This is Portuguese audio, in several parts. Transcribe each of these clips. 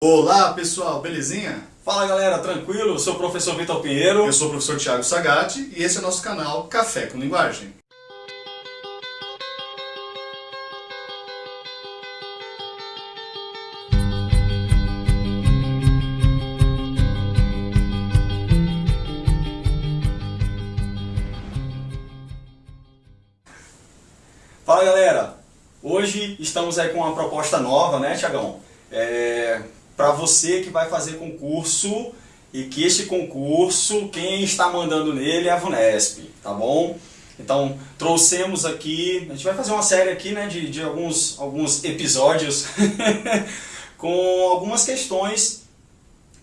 Olá pessoal, belezinha? Fala galera, tranquilo? Eu sou o professor Vitor Pinheiro. Eu sou o professor Thiago Sagatti e esse é o nosso canal Café com Linguagem. Fala galera, hoje estamos aí com uma proposta nova, né Thiagão? É, para você que vai fazer concurso e que este concurso, quem está mandando nele é a VUNESP, tá bom? Então, trouxemos aqui, a gente vai fazer uma série aqui né, de, de alguns, alguns episódios com algumas questões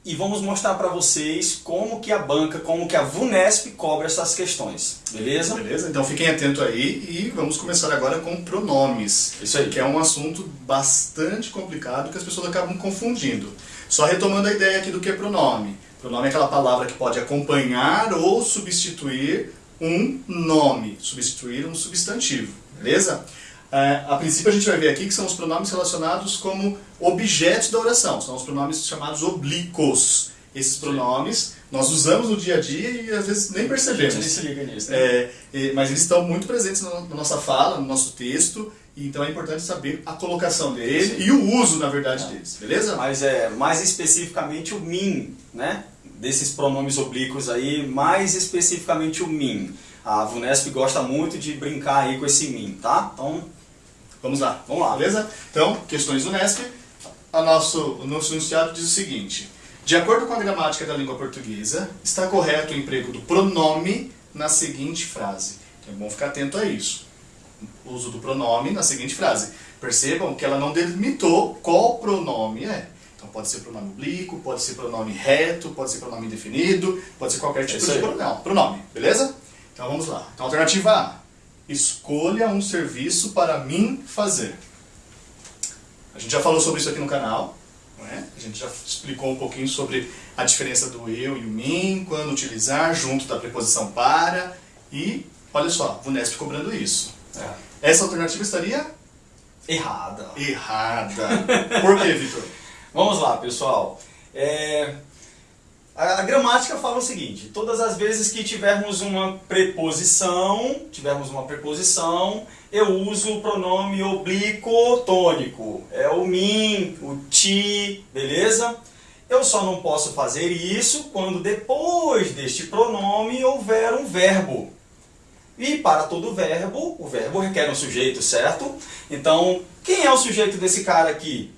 e vamos mostrar para vocês como que a banca, como que a VUNESP cobra essas questões, beleza? Beleza? Então fiquem atentos aí e vamos começar agora com pronomes. Isso aí. Que é um assunto bastante complicado que as pessoas acabam confundindo. Só retomando a ideia aqui do que é pronome. Pronome é aquela palavra que pode acompanhar ou substituir um nome, substituir um substantivo, beleza? É, a princípio a gente vai ver aqui que são os pronomes relacionados como objetos da oração, são os pronomes chamados oblíquos. Esses pronomes nós usamos no dia a dia e às vezes nem percebemos. A gente se liga nisso, né? É, é, mas eles estão muito presentes na nossa fala, no nosso texto, e então é importante saber a colocação dele e o uso, na verdade, É. deles, beleza? Mas é mais especificamente o min, né? Desses pronomes oblíquos aí, mais especificamente o min. A VUNESP gosta muito de brincar aí com esse min, tá? Então, Vamos lá, Vamos lá. beleza? Então, questões do Nesp, a nosso, o nosso enunciado diz o seguinte. De acordo com a gramática da língua portuguesa, está correto o emprego do pronome na seguinte frase. Então é bom ficar atento a isso. O uso do pronome na seguinte frase. Percebam que ela não delimitou qual pronome é. Então pode ser pronome oblíquo, pode ser pronome reto, pode ser pronome indefinido, pode ser qualquer tipo isso de pronome, pronome, beleza? Então vamos lá. Então alternativa A. Escolha um serviço para mim fazer. A gente já falou sobre isso aqui no canal. É? A gente já explicou um pouquinho sobre a diferença do eu e o mim, quando utilizar, junto da preposição para. E, olha só, VUNESP cobrando isso. Essa alternativa estaria errada. errada. Por quê, Vitor? Vamos lá, pessoal. É, A, gramática fala o seguinte: todas as vezes que tivermos uma preposição, tivermos uma preposição, eu uso o pronome oblíquo tônico. É o mim, o ti, beleza? Eu só não posso fazer isso quando depois deste pronome houver um verbo. E para todo verbo, o verbo requer um sujeito, certo? Então, quem é o sujeito desse cara aqui?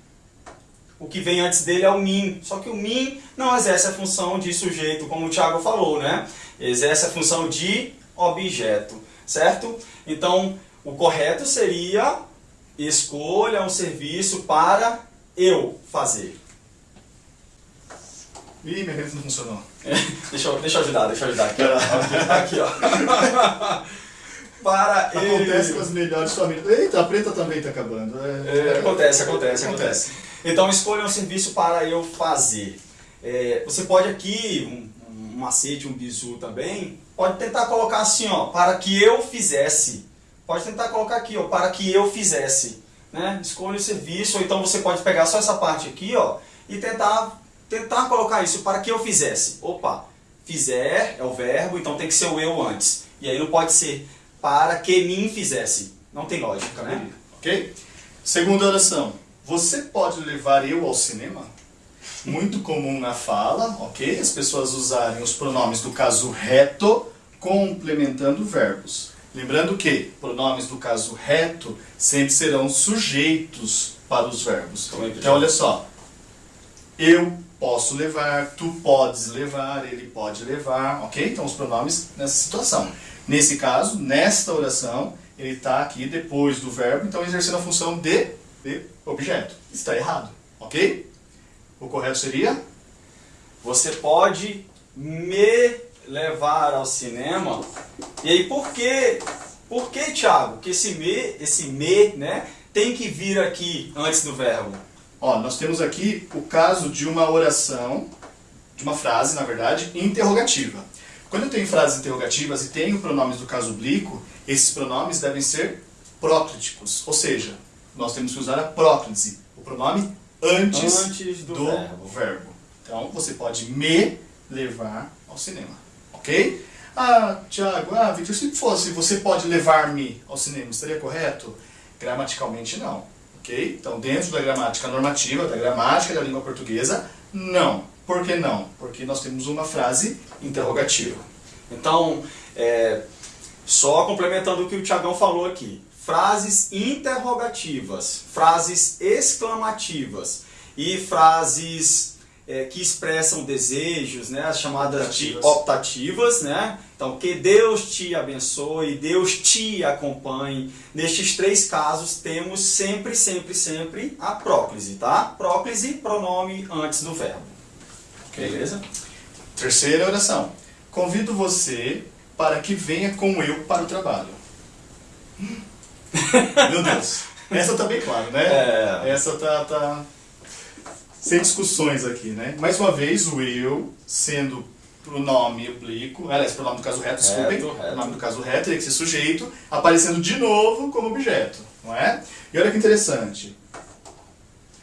O que vem antes dele é o mim. Só que o mim não exerce a função de sujeito, como o Thiago falou, né? Exerce a função de objeto, certo? Então, o correto seria escolha um serviço para eu fazer. Ih, minha caneta não funcionou. Deixa eu, deixa eu ajudar, deixa eu ajudar aqui, ó. Aqui, ó. Para Acontece com as melhores famílias. Eita, a preta também está acabando. É, acontece, acontece, acontece. Então escolha um serviço para eu fazer. É, você pode aqui, um, um macete, um bizu também, pode tentar colocar assim, ó, para que eu fizesse. Pode tentar colocar aqui, ó, para que eu fizesse. Né? Escolha o serviço, ou então você pode pegar só essa parte aqui, ó, e tentar, tentar colocar isso, para que eu fizesse. Opa, fizer é o verbo, então tem que ser o eu antes. E aí não pode ser para que mim fizesse. Não tem lógica, né? Ok? Segunda oração. Você pode levar eu ao cinema? Muito comum na fala, ok? As pessoas usarem os pronomes do caso reto complementando verbos. Lembrando que pronomes do caso reto sempre serão sujeitos para os verbos. É Então, olha só. Eu posso levar, tu podes levar, ele pode levar, ok? Então, os pronomes nessa situação. Nesse caso, nesta oração, ele está aqui depois do verbo, então exercendo a função de, de objeto. Está errado, ok? O correto seria? Você pode me levar ao cinema. E aí, por que, por que Thiago, que esse me, esse me, né, tem que vir aqui antes do verbo? Ó, nós temos aqui o caso de uma oração, de uma frase, na verdade, interrogativa. Quando eu tenho frases interrogativas e tenho pronomes do caso oblíquo, esses pronomes devem ser prócliticos, ou seja, nós temos que usar a próclise, o pronome antes, Antes do do, verbo. verbo. Então você pode me levar ao cinema, ok? Ah, Tiago, ah, Victor, se fosse você pode levar-me ao cinema, estaria correto? Gramaticalmente não, ok? Então dentro da gramática normativa, da gramática da língua portuguesa, não. Por que não? Porque nós temos uma frase interrogativa. Então, é, só complementando o que o Tiagão falou aqui. Frases interrogativas, frases exclamativas e frases é, que expressam desejos, né, as chamadas Optativas. de optativas, né? Então, que Deus te abençoe, Deus te acompanhe. Nestes três casos temos sempre, sempre, sempre a próclise, tá? Próclise, pronome antes do verbo. Beleza? Terceira oração. Convido você para que venha com eu para o trabalho. Meu Deus. Essa tá bem claro, né? É. Essa tá, tá sem discussões aqui, né? Mais uma vez, o eu sendo pronome oblíquo, aliás, pronome do caso reto, desculpem, Reto, reto. pronome do caso reto, teria que ser sujeito, aparecendo de novo como objeto, não é? E olha que interessante.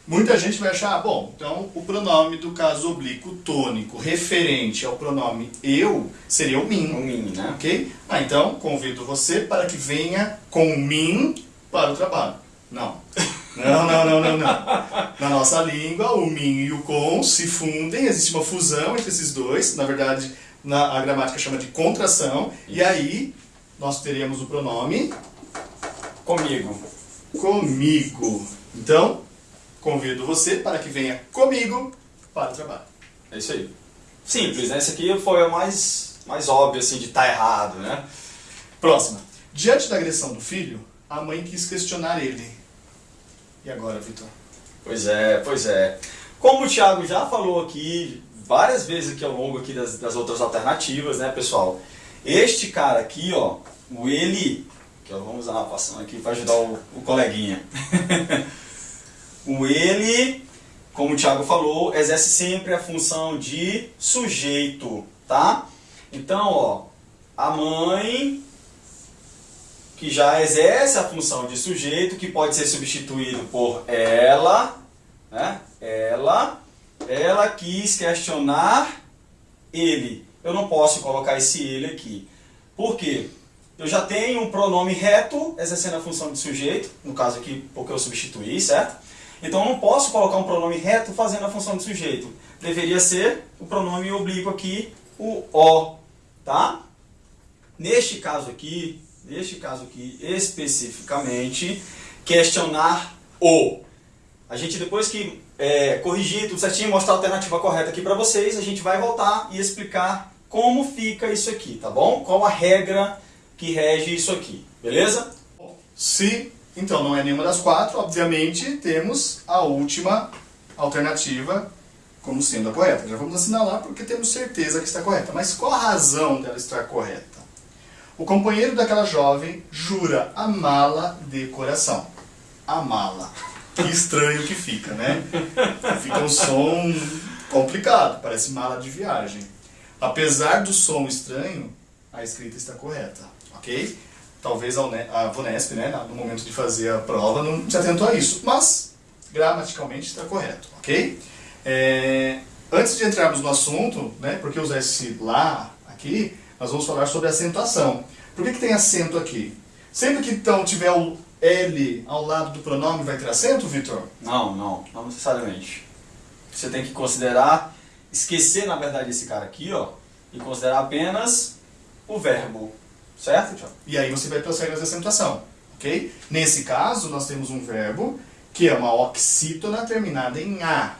Muita gente vai achar, ah, bom, então o pronome do caso oblíquo tônico referente ao pronome eu seria o O mim, mim, né? ok? Ah, então convido você para que venha com mim para o trabalho. Não. Não, não, não, não, não. Na nossa língua, o mim e o com se fundem, existe uma fusão entre esses dois, na verdade, na, a gramática chama de contração, e aí nós teríamos o pronome Comigo. comigo. Então, convido você para que venha comigo para o trabalho. É isso aí. Simples, né? Esse aqui foi o mais, mais óbvio, assim, de estar errado, né? Próxima. Diante da agressão do filho, a mãe quis questionar ele. E agora, Vitor? Pois é, pois é. Como o Thiago já falou aqui várias vezes aqui ao longo aqui das, das outras alternativas, né, pessoal? Este cara aqui, ó, o ele, que vamos usar uma passando aqui para ajudar o, o coleguinha. o ele, como o Thiago falou, exerce sempre a função de sujeito, tá? Então, ó, a mãe que já exerce a função de sujeito, que pode ser substituído por ela, né? Ela, ela quis questionar ele. Eu não posso colocar esse ele aqui. Por quê? Eu já tenho um pronome reto exercendo a função de sujeito, no caso aqui porque eu substituí, certo? Então eu não posso colocar um pronome reto fazendo a função de sujeito. Deveria ser o pronome oblíquo aqui, o o, tá? Neste caso aqui, neste caso aqui especificamente, questionar o. A gente depois que é, corrigir tudo certinho, mostrar a alternativa correta aqui para vocês, a gente vai voltar e explicar como fica isso aqui, tá bom? Qual a regra que rege isso aqui, beleza? Se então não é nenhuma das quatro, obviamente temos a última alternativa como sendo a correta. Já vamos assinalar porque temos certeza que está correta. Mas qual a razão dela estar correta? O companheiro daquela jovem jura amá-la de coração. Amá-la. Que estranho que fica, né? Fica um som complicado, parece mala de viagem. Apesar do som estranho, a escrita está correta, ok? Talvez a Une- a Vunesp, né, no momento de fazer a prova, não se atentou a isso, mas gramaticalmente está correto, ok? É, antes de entrarmos no assunto, né, porque usar esse lá aqui, nós vamos falar sobre acentuação. Por que, que tem acento aqui? Sempre que então tiver o L ao lado do pronome, vai ter acento, Vitor? Não, não, não necessariamente. Você tem que considerar, esquecer na verdade esse cara aqui, ó, e considerar apenas o verbo, certo, Tiago? E aí você vai para as regras de acentuação, ok? Nesse caso, nós temos um verbo que é uma oxítona terminada em A.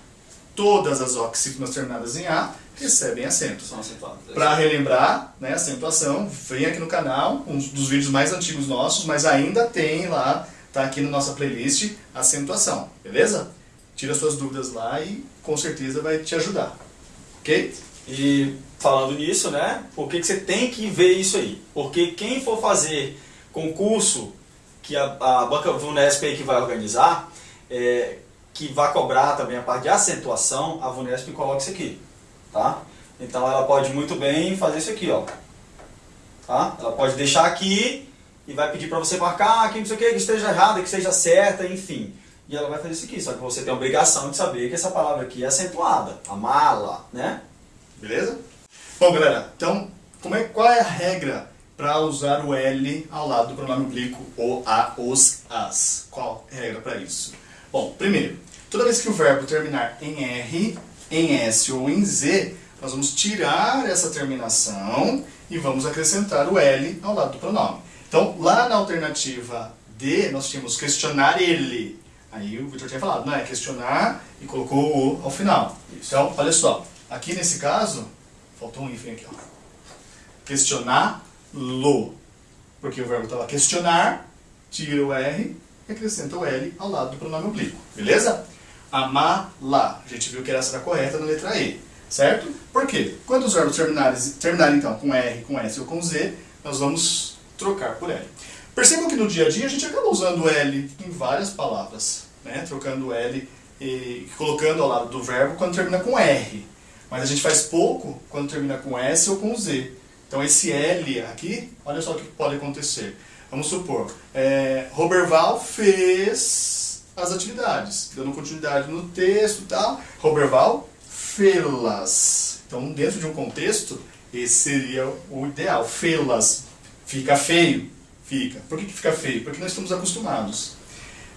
Todas as oxítonas terminadas em A recebem acentos. São acentuados. Para relembrar, né, acentuação, vem aqui no canal, um dos vídeos mais antigos nossos, mas ainda tem lá, tá aqui na nossa playlist, acentuação, beleza? Tira suas dúvidas lá e com certeza vai te ajudar, ok? E falando nisso, né, por que, que você tem que ver isso aí? Porque quem for fazer concurso que a, a Banca Vunesp aí que vai organizar, é, que vai cobrar também a parte de acentuação, a Vunesp coloca isso aqui, tá? Então ela pode muito bem fazer isso aqui, ó. Tá? Ela pode deixar aqui e vai pedir para você marcar aqui, não sei o que, que esteja errada, que esteja certa, enfim. e ela vai fazer isso aqui. Só que você tem a obrigação de saber que essa palavra aqui é acentuada. A mala, né? Beleza? Bom, galera, então, como é, qual é a regra para usar o L ao lado do pronome oblíquo o, a, os, as? Qual é a regra para isso? Bom, primeiro, toda vez que o verbo terminar em R, em S ou em Z, nós vamos tirar essa terminação e vamos acrescentar o L ao lado do pronome. Então, lá na alternativa D, nós tínhamos questionar ele. Aí o Victor tinha falado, não é questionar e colocou o ao final. Então, olha só, aqui nesse caso, faltou um hífen aqui, ó. Questionar-lo. Porque o verbo estava questionar, tira o R e acrescenta o L ao lado do pronome oblíquo. Beleza? Amá-la. A gente viu que essa era correta na letra E. Certo? Por quê? Quando os verbos terminarem, terminarem então com R, com S ou com Z, nós vamos trocar por L. Percebam que no dia a dia a gente acaba usando L em várias palavras, né? trocando L e colocando ao lado do verbo quando termina com R. Mas a gente faz pouco quando termina com S ou com Z. Então esse L aqui, olha só o que pode acontecer. Vamos supor, é, Roberval fez as atividades, dando continuidade no texto e tal. Roberval fê-las. Então, dentro de um contexto, esse seria o ideal. Fê-las. Fica feio? Fica. Por que, que fica feio? Porque nós estamos acostumados.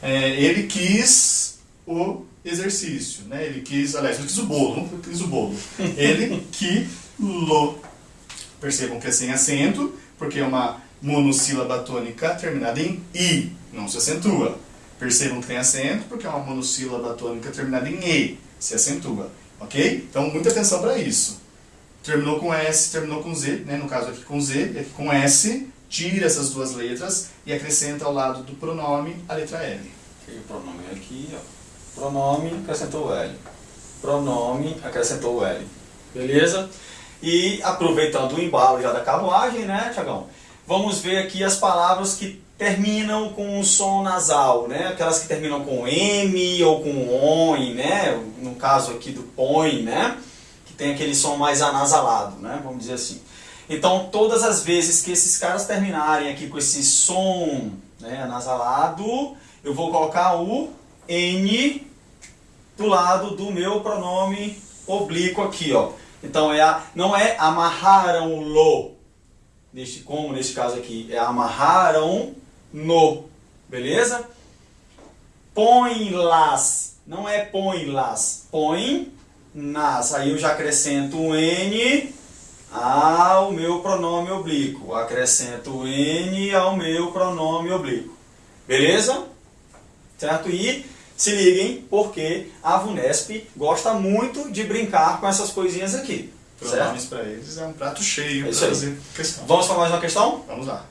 É, ele quis o exercício, né? Ele quis, aliás, ele quis o bolo, não quis o bolo. Ele quilo. Percebam que é sem acento, porque é uma monossílaba tônica terminada em i, não se acentua. Percebam que tem acento, porque é uma monossílaba tônica terminada em e, se acentua. Ok? Então, muita atenção para isso. Terminou com S, terminou com Z, né? no caso aqui com Z, e aqui com S, tira essas duas letras e acrescenta ao lado do pronome a letra L. O pronome aqui, ó. Pronome, acrescentou L. Pronome, acrescentou L. Beleza? E aproveitando o embalo já da carruagem, né, Tiagão? Vamos ver aqui as palavras que terminam com o som nasal, né? Aquelas que terminam com M ou com ON, né? No caso aqui do PON, né? Que tem aquele som mais anasalado, né? Vamos dizer assim. Então, todas as vezes que esses caras terminarem aqui com esse som né, anasalado, eu vou colocar o N do lado do meu pronome oblíquo aqui, ó. Então, é a, não é amarraram-lo, neste, como neste caso aqui, é amarraram no, beleza? Põe-las, não é põe-las, põe nas. Aí eu já acrescento o N ao meu pronome oblíquo. Acrescento o N ao meu pronome oblíquo. Beleza? Certo? E se liguem, porque a VUNESP gosta muito de brincar com essas coisinhas aqui. Pronomes para eles é um prato cheio é questão. Vamos para mais uma questão? Vamos lá.